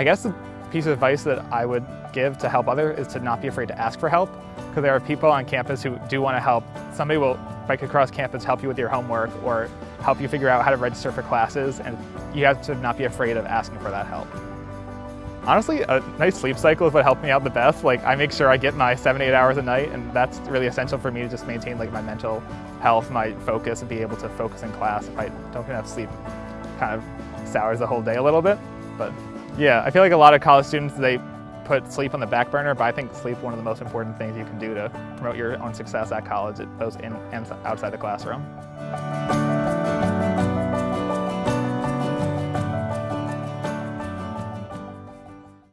I guess the piece of advice that I would give to help others is to not be afraid to ask for help because there are people on campus who do want to help. Somebody will bike across campus, help you with your homework or help you figure out how to register for classes and you have to not be afraid of asking for that help. Honestly, a nice sleep cycle is what helped me out the best. Like I make sure I get my seven, eight hours a night and that's really essential for me to just maintain like my mental health, my focus and be able to focus in class. If I don't get enough sleep, kind of sours the whole day a little bit. But yeah, I feel like a lot of college students, they put sleep on the back burner, but I think sleep one of the most important things you can do to promote your own success at college, both in and outside the classroom.